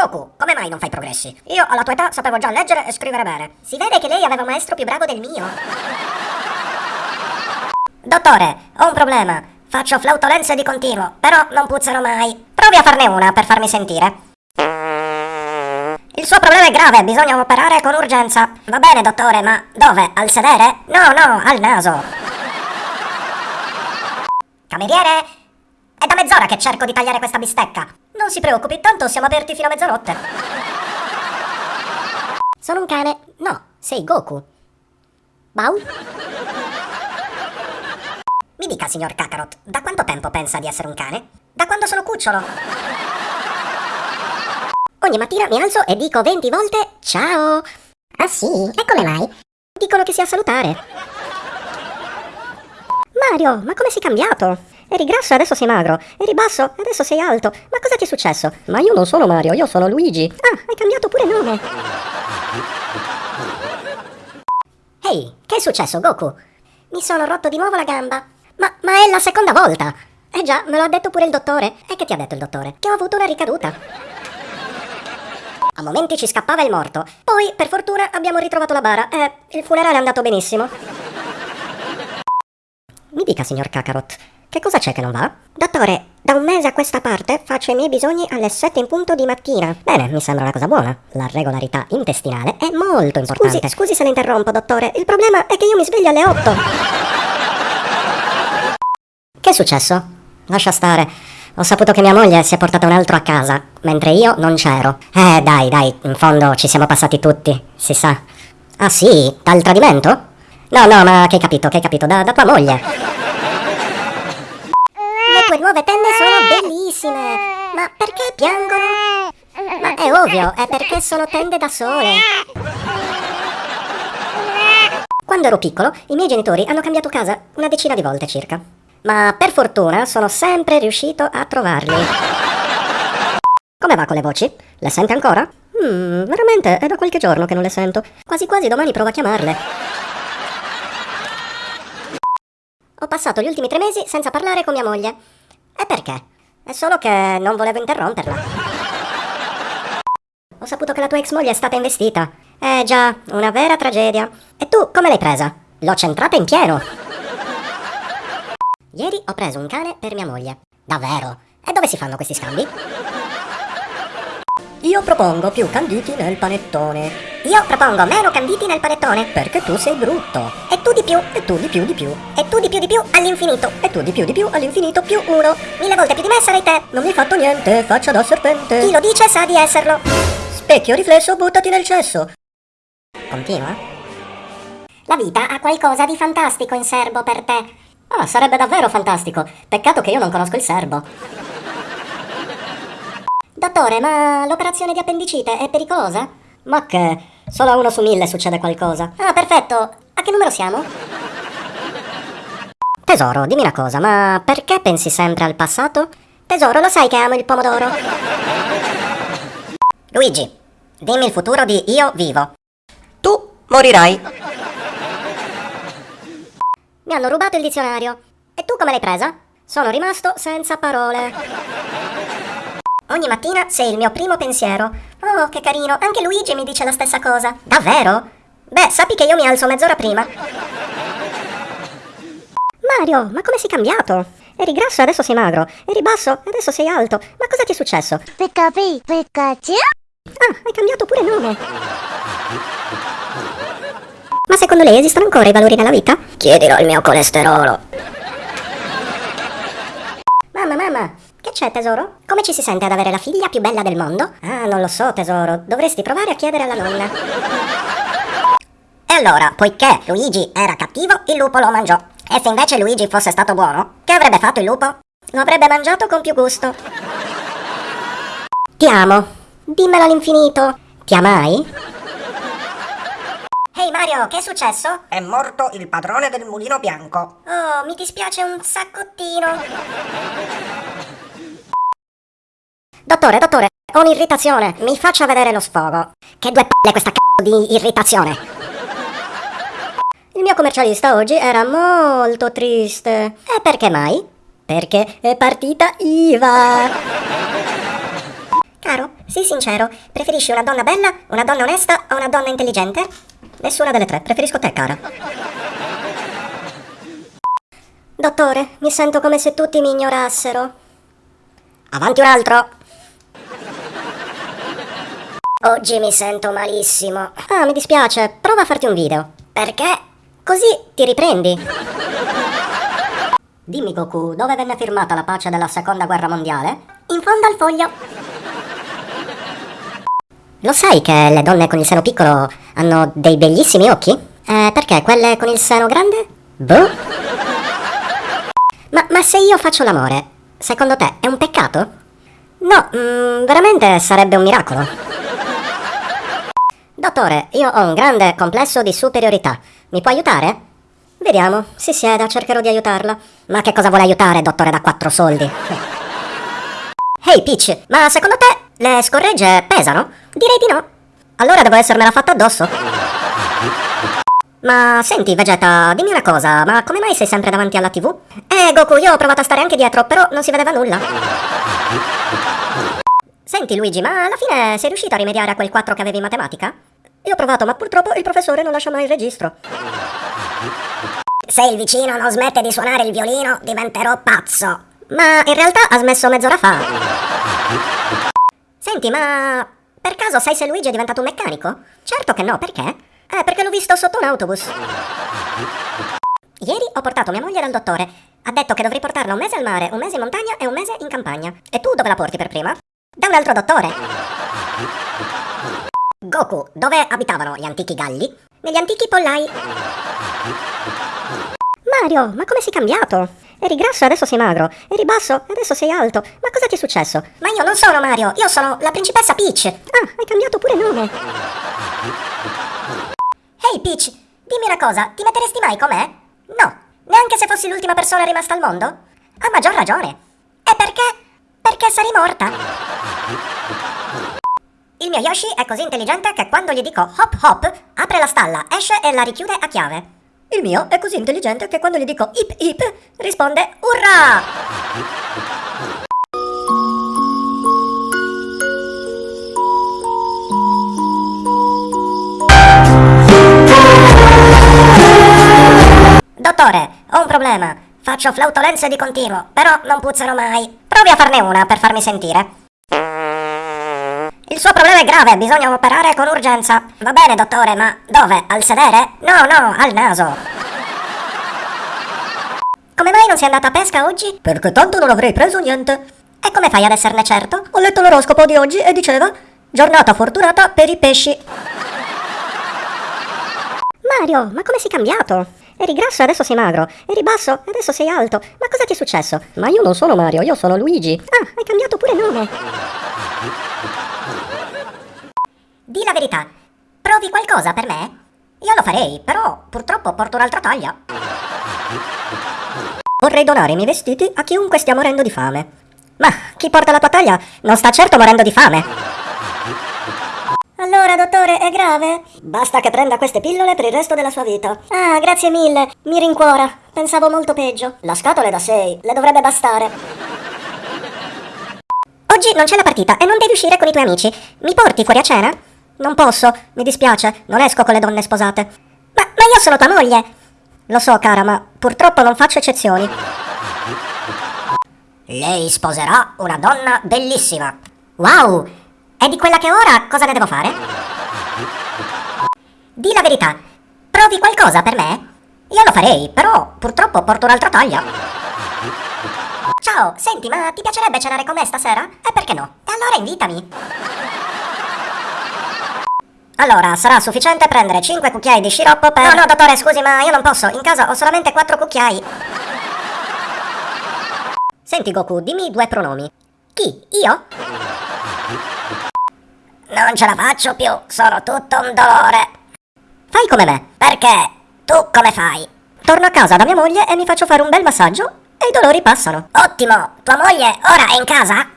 Goku, come mai non fai progressi? Io alla tua età sapevo già leggere e scrivere bene. Si vede che lei aveva un maestro più bravo del mio. Dottore, ho un problema. Faccio flautolenze di continuo, però non puzzano mai. Provi a farne una per farmi sentire. Il suo problema è grave, bisogna operare con urgenza. Va bene, dottore, ma dove? Al sedere? No, no, al naso. Cameriere? È da mezz'ora che cerco di tagliare questa bistecca. Non si preoccupi, tanto siamo aperti fino a mezzanotte. Sono un cane? No, sei Goku. Bau? Mi dica, signor Kakarot, da quanto tempo pensa di essere un cane? Da quando sono cucciolo. Ogni mattina mi alzo e dico 20 volte ciao. Ah sì? E come mai? Dicono che sia salutare. Mario, ma come sei cambiato? Eri grasso e adesso sei magro. Eri basso e adesso sei alto. Ma cosa ti è successo? Ma io non sono Mario, io sono Luigi. Ah, hai cambiato pure nome. Ehi, che è successo, Goku? Mi sono rotto di nuovo la gamba. Ma, ma è la seconda volta. Eh già, me lo ha detto pure il dottore. E che ti ha detto il dottore? Che ho avuto una ricaduta. A momenti ci scappava il morto. Poi, per fortuna, abbiamo ritrovato la bara e il funerale è andato benissimo. Mi dica, signor Kakarot, che cosa c'è che non va? Dottore, da un mese a questa parte faccio i miei bisogni alle 7 in punto di mattina. Bene, mi sembra una cosa buona. La regolarità intestinale è molto importante. Scusi, scusi se la interrompo, dottore. Il problema è che io mi sveglio alle 8. Che è successo? Lascia stare. Ho saputo che mia moglie si è portata un altro a casa, mentre io non c'ero. Eh, dai, dai, in fondo ci siamo passati tutti, si sa. Ah sì? Dal tradimento? No, no, ma che hai capito, che hai capito, da, da tua moglie. Tue nuove tende sono bellissime, ma perché piangono? Ma è ovvio, è perché sono tende da sole. Quando ero piccolo, i miei genitori hanno cambiato casa una decina di volte circa ma per fortuna sono sempre riuscito a trovarli. Come va con le voci? Le sente ancora? Hmm, veramente è da qualche giorno che non le sento. Quasi quasi domani provo a chiamarle. Ho passato gli ultimi tre mesi senza parlare con mia moglie. E perché? È solo che non volevo interromperla. Ho saputo che la tua ex moglie è stata investita. Eh già, una vera tragedia. E tu come l'hai presa? L'ho centrata in pieno. Ieri ho preso un cane per mia moglie. Davvero? E dove si fanno questi scambi? Io propongo più canditi nel panettone. Io propongo meno canditi nel panettone. Perché tu sei brutto. E tu di più. E tu di più di più. E tu di più di più all'infinito. E tu di più di più all'infinito più uno. Mille volte più di me sarai te. Non mi hai fatto niente, faccia da serpente. Chi lo dice sa di esserlo. Specchio riflesso, buttati nel cesso. Continua. La vita ha qualcosa di fantastico in serbo per te. Ah, sarebbe davvero fantastico. Peccato che io non conosco il serbo. Dottore, ma l'operazione di appendicite è pericolosa? Ma che? Solo a uno su mille succede qualcosa. Ah, perfetto. A che numero siamo? Tesoro, dimmi una cosa, ma perché pensi sempre al passato? Tesoro, lo sai che amo il pomodoro. Luigi, dimmi il futuro di Io Vivo. Tu morirai. Mi hanno rubato il dizionario. E tu come l'hai presa? Sono rimasto senza parole. Ogni mattina sei il mio primo pensiero. Oh, che carino, anche Luigi mi dice la stessa cosa. Davvero? Beh, sappi che io mi alzo mezz'ora prima. Mario, ma come sei cambiato? Eri grasso e adesso sei magro. Eri basso e adesso sei alto. Ma cosa ti è successo? Pikachu, Pikachu. Ah, hai cambiato pure nome. Ma secondo lei esistono ancora i valori nella vita? Chiedilo al mio colesterolo. Mamma, mamma, che c'è tesoro? Come ci si sente ad avere la figlia più bella del mondo? Ah, non lo so tesoro, dovresti provare a chiedere alla nonna. E allora, poiché Luigi era cattivo, il lupo lo mangiò. E se invece Luigi fosse stato buono, che avrebbe fatto il lupo? Lo avrebbe mangiato con più gusto. Ti amo. Dimmelo all'infinito. Ti amai? Ehi hey Mario, che è successo? È morto il padrone del mulino bianco. Oh, mi dispiace un saccottino. Dottore, dottore, ho un'irritazione. Mi faccia vedere lo sfogo. Che due palle questa c***o di irritazione. Il mio commercialista oggi era molto triste. E perché mai? Perché è partita IVA. Caro, Sii sincero, preferisci una donna bella, una donna onesta o una donna intelligente? Nessuna delle tre, preferisco te, cara. Dottore, mi sento come se tutti mi ignorassero. Avanti un altro. Oggi mi sento malissimo. Ah, mi dispiace, prova a farti un video. Perché? Così ti riprendi. Dimmi Goku, dove venne firmata la pace della seconda guerra mondiale? In fondo al foglio. Lo sai che le donne con il seno piccolo hanno dei bellissimi occhi? Eh, perché quelle con il seno grande? Boh. Ma, ma se io faccio l'amore, secondo te è un peccato? No, mm, veramente sarebbe un miracolo. Dottore, io ho un grande complesso di superiorità. Mi può aiutare? Vediamo, si sieda, cercherò di aiutarla. Ma che cosa vuole aiutare, dottore da quattro soldi? Ehi, Peach, ma secondo te le scorregge pesano? Direi di no. Allora devo essermela fatta addosso. Ma senti, Vegeta, dimmi una cosa, ma come mai sei sempre davanti alla TV? Eh, Goku, io ho provato a stare anche dietro, però non si vedeva nulla. Senti, Luigi, ma alla fine sei riuscito a rimediare a quel 4 che avevi in matematica? Io ho provato, ma purtroppo il professore non lascia mai il registro. Se il vicino non smette di suonare il violino, diventerò pazzo. Ma in realtà ha smesso mezz'ora fa. Senti, ma per caso sai se Luigi è diventato un meccanico? Certo che no, perché? Eh, perché l'ho visto sotto un autobus. Ieri ho portato mia moglie dal dottore. Ha detto che dovrei portarla un mese al mare, un mese in montagna e un mese in campagna. E tu dove la porti per prima? Da un altro dottore. Goku, dove abitavano gli antichi galli? Negli antichi pollai. Mario, ma come sei cambiato? Eri grasso e adesso sei magro. Eri basso e adesso sei alto. Ma cosa ti è successo? Ma io non sono Mario, io sono la principessa Peach. Ah, hai cambiato pure nome. Ehi hey Peach, dimmi una cosa, ti metteresti mai con me? No, neanche se fossi l'ultima persona rimasta al mondo? Ha maggior ragione. E perché? Perché sarei morta. Il mio Yoshi è così intelligente che quando gli dico hop hop, apre la stalla, esce e la richiude a chiave. Il mio è così intelligente che quando gli dico hip hip, risponde urrà! Dottore, ho un problema. Faccio flautolenze di continuo, però non puzzano mai. Provi a farne una per farmi sentire. Il suo problema è grave, bisogna operare con urgenza. Va bene, dottore, ma dove? Al sedere? No, no, al naso. Come mai non sei andata a pesca oggi? Perché tanto non avrei preso niente. E come fai ad esserne certo? Ho letto l'oroscopo di oggi e diceva giornata fortunata per i pesci. Mario, ma come sei cambiato? Eri grasso e adesso sei magro. Eri basso e adesso sei alto. Ma cosa ti è successo? Ma io non sono Mario, io sono Luigi. Ah, hai cambiato pure nome. Di la verità. Provi qualcosa per me? Io lo farei, però purtroppo porto un'altra taglia. Vorrei donare i miei vestiti a chiunque stia morendo di fame. Ma chi porta la tua taglia non sta certo morendo di fame. Allora, dottore, è grave? Basta che prenda queste pillole per il resto della sua vita. Ah, grazie mille. Mi rincuora. Pensavo molto peggio. La scatola è da 6. Le dovrebbe bastare. Oggi non c'è la partita e non devi uscire con i tuoi amici. Mi porti fuori a cena? Non posso. Mi dispiace. Non esco con le donne sposate. Ma, ma io sono tua moglie. Lo so, cara, ma purtroppo non faccio eccezioni. Lei sposerà una donna bellissima. Wow! E di quella che ora cosa ne devo fare? Di la verità, provi qualcosa per me? Io lo farei, però purtroppo porto un'altra taglia. Ciao, senti, ma ti piacerebbe cenare con me stasera? E perché no? E allora invitami. Allora, sarà sufficiente prendere 5 cucchiai di sciroppo per... No, no, dottore, scusi, ma io non posso. In casa ho solamente 4 cucchiai. Senti, Goku, dimmi due pronomi. Chi? Io? Non ce la faccio più, sono tutto un dolore. Fai come me. Perché? Tu come fai? Torno a casa da mia moglie e mi faccio fare un bel massaggio e i dolori passano. Ottimo! Tua moglie ora è in casa?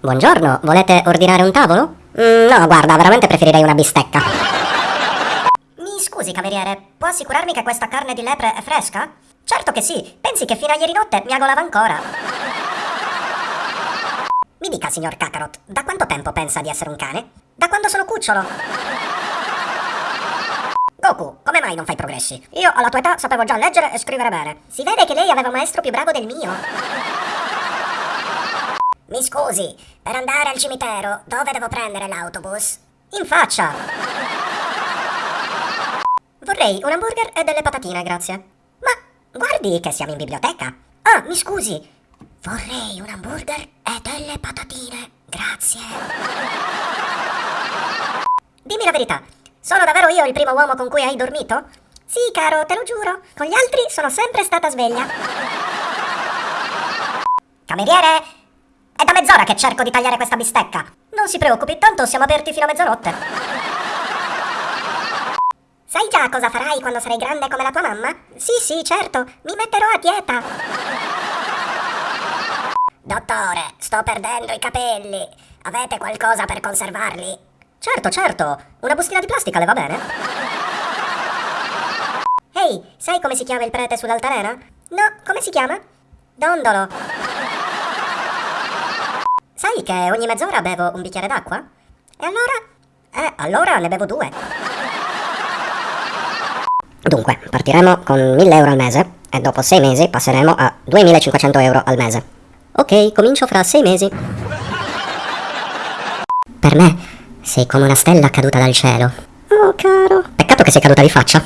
Buongiorno, volete ordinare un tavolo? Mm, no, guarda, veramente preferirei una bistecca. Mi scusi, cameriere, può assicurarmi che questa carne di lepre è fresca? Certo che sì, pensi che fino a ieri notte mi agolava ancora. Mi dica, signor Kakarot, da quanto tempo pensa di essere un cane? Da quando sono cucciolo. Goku, come mai non fai progressi? Io alla tua età sapevo già leggere e scrivere bene. Si vede che lei aveva un maestro più bravo del mio. Mi scusi, per andare al cimitero, dove devo prendere l'autobus? In faccia! Vorrei un hamburger e delle patatine, grazie. Ma guardi che siamo in biblioteca. Ah, mi scusi. Vorrei un hamburger e delle patatine, grazie. Dimmi la verità, sono davvero io il primo uomo con cui hai dormito? Sì, caro, te lo giuro. Con gli altri sono sempre stata sveglia. Cameriere, è da mezz'ora che cerco di tagliare questa bistecca. Non si preoccupi, tanto siamo aperti fino a mezzanotte. Sai già cosa farai quando sarai grande come la tua mamma? Sì, sì, certo, mi metterò a dieta. Dottore, sto perdendo i capelli. Avete qualcosa per conservarli? Certo, certo. Una bustina di plastica le va bene? Ehi, sai come si chiama il prete sull'altalena? No, come si chiama? Dondolo. Sai che ogni mezz'ora bevo un bicchiere d'acqua? E allora? Eh, allora ne bevo due. Dunque, partiremo con 1000 euro al mese e dopo 6 mesi passeremo a 2500 euro al mese. Ok, comincio fra 6 mesi. Per me sei come una stella caduta dal cielo. Oh, caro. Peccato che sei caduta di faccia.